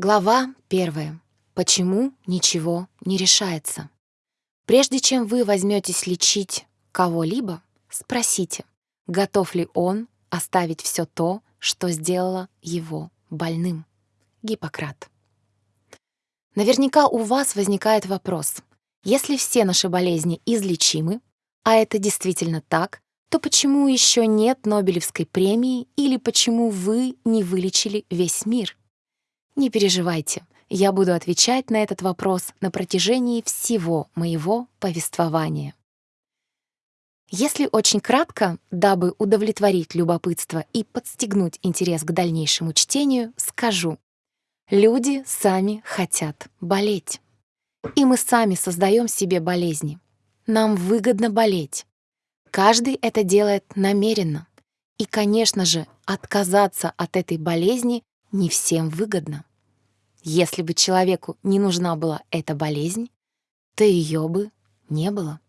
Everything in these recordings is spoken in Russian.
Глава первая. Почему ничего не решается? Прежде чем вы возьметесь лечить кого-либо, спросите, готов ли он оставить все то, что сделало его больным. Гиппократ. Наверняка у вас возникает вопрос. Если все наши болезни излечимы, а это действительно так, то почему еще нет Нобелевской премии или почему вы не вылечили весь мир? Не переживайте, я буду отвечать на этот вопрос на протяжении всего моего повествования. Если очень кратко, дабы удовлетворить любопытство и подстегнуть интерес к дальнейшему чтению, скажу. Люди сами хотят болеть. И мы сами создаем себе болезни. Нам выгодно болеть. Каждый это делает намеренно. И, конечно же, отказаться от этой болезни не всем выгодно. Если бы человеку не нужна была эта болезнь, то ее бы не было.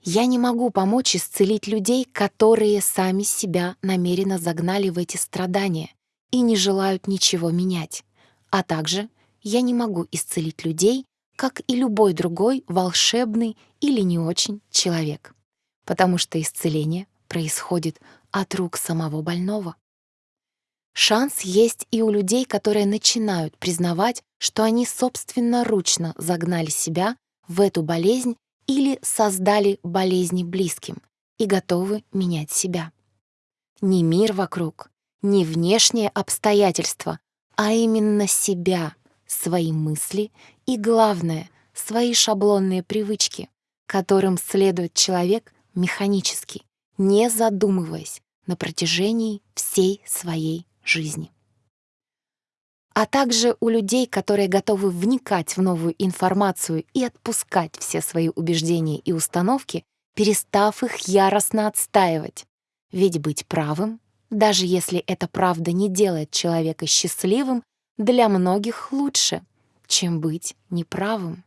Я не могу помочь исцелить людей, которые сами себя намеренно загнали в эти страдания и не желают ничего менять. А также я не могу исцелить людей, как и любой другой волшебный или не очень человек, потому что исцеление происходит от рук самого больного. Шанс есть и у людей, которые начинают признавать, что они собственноручно загнали себя в эту болезнь или создали болезни близким и готовы менять себя. Не мир вокруг, не внешние обстоятельства, а именно себя, свои мысли и, главное, свои шаблонные привычки, которым следует человек механически, не задумываясь на протяжении всей своей жизни. А также у людей, которые готовы вникать в новую информацию и отпускать все свои убеждения и установки, перестав их яростно отстаивать. Ведь быть правым, даже если эта правда не делает человека счастливым, для многих лучше, чем быть неправым.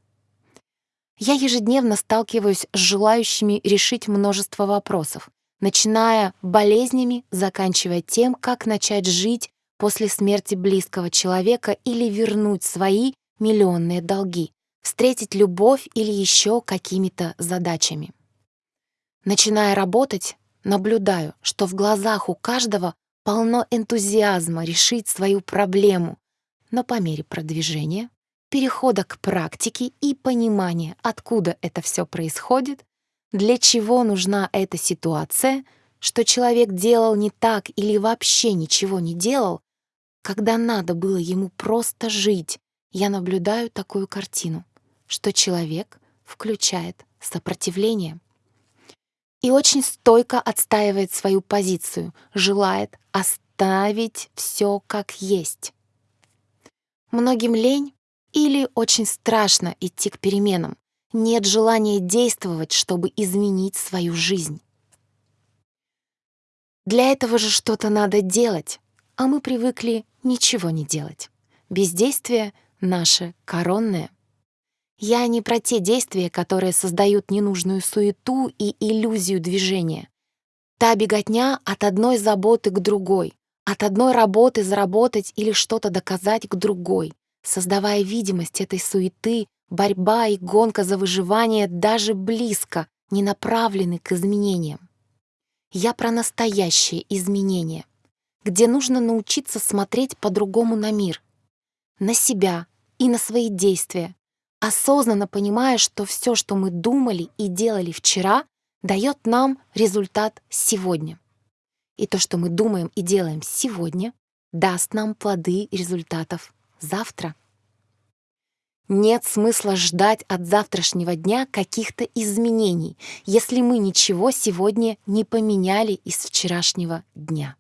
Я ежедневно сталкиваюсь с желающими решить множество вопросов, начиная болезнями, заканчивая тем, как начать жить после смерти близкого человека или вернуть свои миллионные долги, встретить любовь или еще какими-то задачами. Начиная работать, наблюдаю, что в глазах у каждого полно энтузиазма решить свою проблему, но по мере продвижения, перехода к практике и понимания, откуда это все происходит, для чего нужна эта ситуация, что человек делал не так или вообще ничего не делал, когда надо было ему просто жить, я наблюдаю такую картину, что человек включает сопротивление и очень стойко отстаивает свою позицию, желает оставить все как есть. Многим лень или очень страшно идти к переменам, нет желания действовать, чтобы изменить свою жизнь. Для этого же что-то надо делать, а мы привыкли ничего не делать. Бездействие — наше коронное. Я не про те действия, которые создают ненужную суету и иллюзию движения. Та беготня от одной заботы к другой, от одной работы заработать или что-то доказать к другой, создавая видимость этой суеты, борьба и гонка за выживание даже близко не направлены к изменениям. Я про настоящее изменение, где нужно научиться смотреть по-другому на мир, на себя и на свои действия, осознанно понимая, что все, что мы думали и делали вчера, дает нам результат сегодня. И то, что мы думаем и делаем сегодня, даст нам плоды результатов завтра. Нет смысла ждать от завтрашнего дня каких-то изменений, если мы ничего сегодня не поменяли из вчерашнего дня.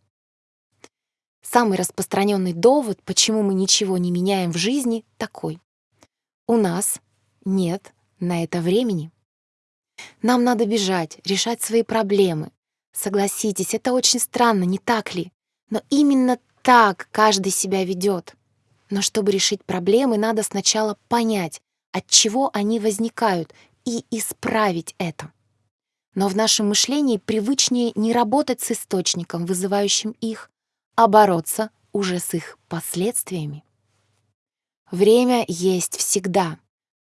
Самый распространенный довод, почему мы ничего не меняем в жизни, такой. У нас нет на это времени. Нам надо бежать, решать свои проблемы. Согласитесь, это очень странно, не так ли? Но именно так каждый себя ведет. Но чтобы решить проблемы, надо сначала понять, от чего они возникают, и исправить это. Но в нашем мышлении привычнее не работать с источником, вызывающим их, а бороться уже с их последствиями. Время есть всегда,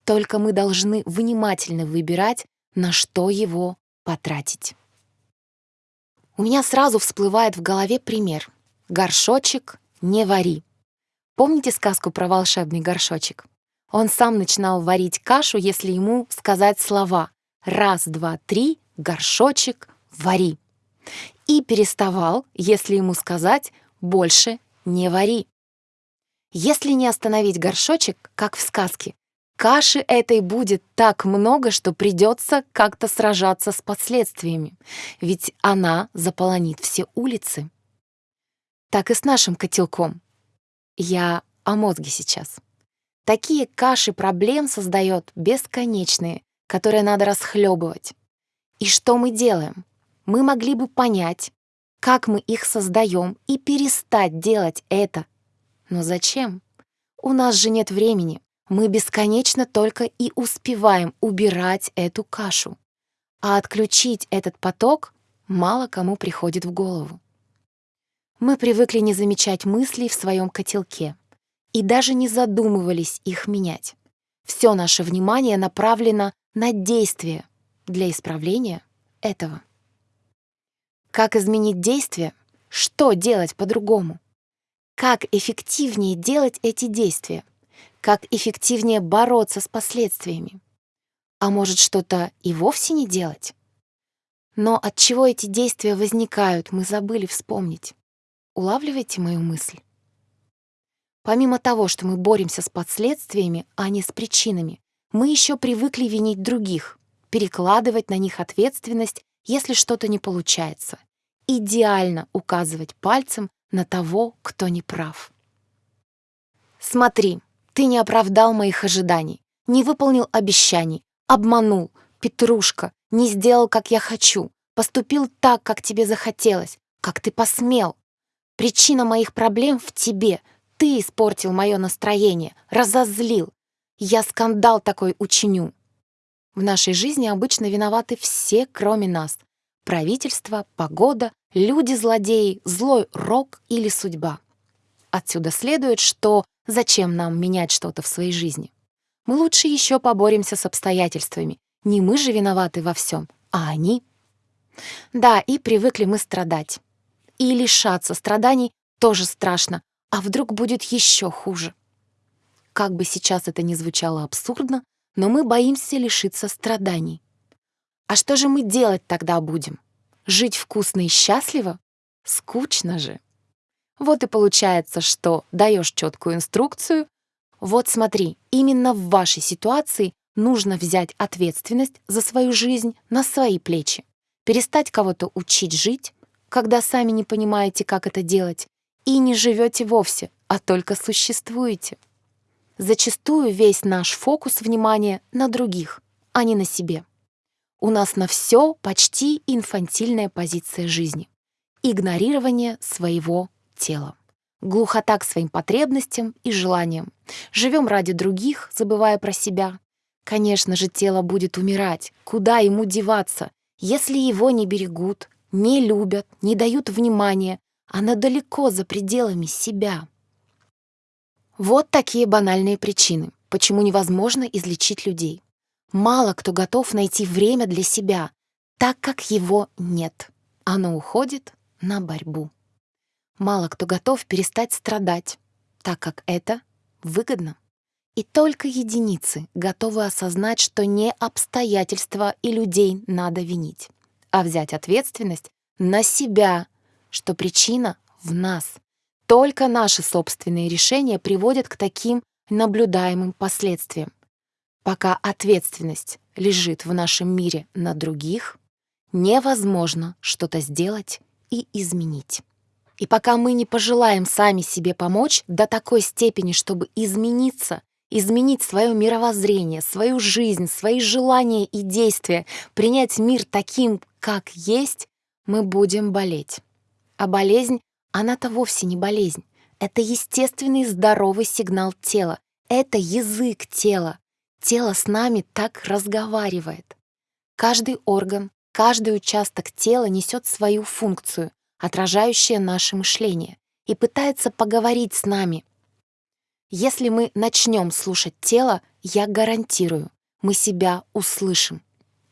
только мы должны внимательно выбирать, на что его потратить. У меня сразу всплывает в голове пример. Горшочек не вари. Помните сказку про волшебный горшочек? Он сам начинал варить кашу, если ему сказать слова «раз, два, три, горшочек, вари». И переставал, если ему сказать «больше не вари». Если не остановить горшочек, как в сказке, каши этой будет так много, что придется как-то сражаться с последствиями, ведь она заполонит все улицы. Так и с нашим котелком. Я о мозге сейчас. Такие каши проблем создает бесконечные, которые надо расхлебывать. И что мы делаем? Мы могли бы понять, как мы их создаем, и перестать делать это. Но зачем? У нас же нет времени. Мы бесконечно только и успеваем убирать эту кашу. А отключить этот поток мало кому приходит в голову. Мы привыкли не замечать мыслей в своем котелке и даже не задумывались их менять. Все наше внимание направлено на действие для исправления этого. Как изменить действие? Что делать по-другому? Как эффективнее делать эти действия? Как эффективнее бороться с последствиями? А может, что-то и вовсе не делать? Но от чего эти действия возникают, мы забыли вспомнить. Улавливаете мою мысль? Помимо того, что мы боремся с последствиями, а не с причинами, мы еще привыкли винить других, перекладывать на них ответственность, если что-то не получается, идеально указывать пальцем на того, кто не прав. Смотри, ты не оправдал моих ожиданий, не выполнил обещаний, обманул, Петрушка, не сделал, как я хочу, поступил так, как тебе захотелось, как ты посмел. Причина моих проблем в тебе. Ты испортил мое настроение, разозлил. Я скандал такой учиню. В нашей жизни обычно виноваты все, кроме нас. Правительство, погода, люди-злодеи, злой рок или судьба. Отсюда следует, что зачем нам менять что-то в своей жизни? Мы лучше еще поборемся с обстоятельствами. Не мы же виноваты во всем, а они. Да, и привыкли мы страдать. И лишаться страданий тоже страшно, а вдруг будет еще хуже. Как бы сейчас это ни звучало абсурдно, но мы боимся лишиться страданий. А что же мы делать тогда будем? Жить вкусно и счастливо? Скучно же. Вот и получается, что даешь четкую инструкцию. Вот смотри, именно в вашей ситуации нужно взять ответственность за свою жизнь на свои плечи, перестать кого-то учить жить, когда сами не понимаете, как это делать, и не живете вовсе, а только существуете. Зачастую весь наш фокус внимания на других, а не на себе. У нас на все почти инфантильная позиция жизни. Игнорирование своего тела. Глухота к своим потребностям и желаниям. Живем ради других, забывая про себя. Конечно же, тело будет умирать. Куда ему деваться, если его не берегут, не любят, не дают внимания, она далеко за пределами себя. Вот такие банальные причины, почему невозможно излечить людей. Мало кто готов найти время для себя, так как его нет. Оно уходит на борьбу. Мало кто готов перестать страдать, так как это выгодно. И только единицы готовы осознать, что не обстоятельства и людей надо винить а взять ответственность на себя, что причина в нас. Только наши собственные решения приводят к таким наблюдаемым последствиям. Пока ответственность лежит в нашем мире на других, невозможно что-то сделать и изменить. И пока мы не пожелаем сами себе помочь до такой степени, чтобы измениться изменить свое мировоззрение, свою жизнь, свои желания и действия, принять мир таким, как есть, мы будем болеть. А болезнь, она-то вовсе не болезнь. Это естественный здоровый сигнал тела. Это язык тела. Тело с нами так разговаривает. Каждый орган, каждый участок тела несет свою функцию, отражающую наше мышление, и пытается поговорить с нами, Если мы начнем слушать тело, я гарантирую, мы себя услышим.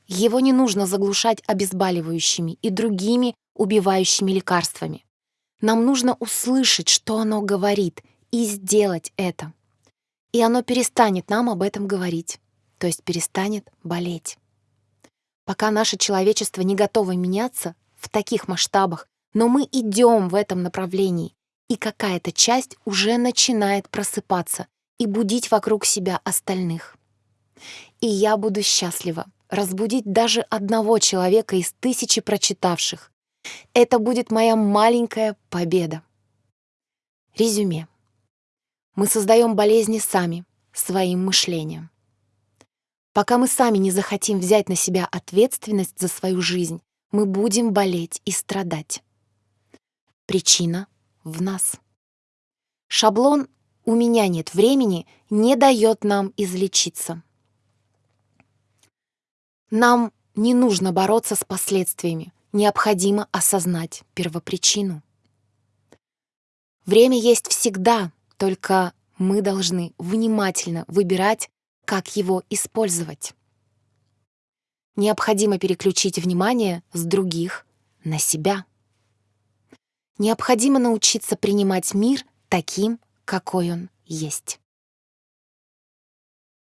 Его не нужно заглушать обезболивающими и другими убивающими лекарствами. Нам нужно услышать, что оно говорит, и сделать это. И оно перестанет нам об этом говорить, то есть перестанет болеть. Пока наше человечество не готово меняться в таких масштабах, но мы идем в этом направлении, и какая-то часть уже начинает просыпаться и будить вокруг себя остальных. И я буду счастлива разбудить даже одного человека из тысячи прочитавших. Это будет моя маленькая победа. Резюме. Мы создаем болезни сами, своим мышлением. Пока мы сами не захотим взять на себя ответственность за свою жизнь, мы будем болеть и страдать. Причина в нас. Шаблон «у меня нет времени» не дает нам излечиться. Нам не нужно бороться с последствиями, необходимо осознать первопричину. Время есть всегда, только мы должны внимательно выбирать, как его использовать. Необходимо переключить внимание с других на себя. Необходимо научиться принимать мир таким, какой он есть.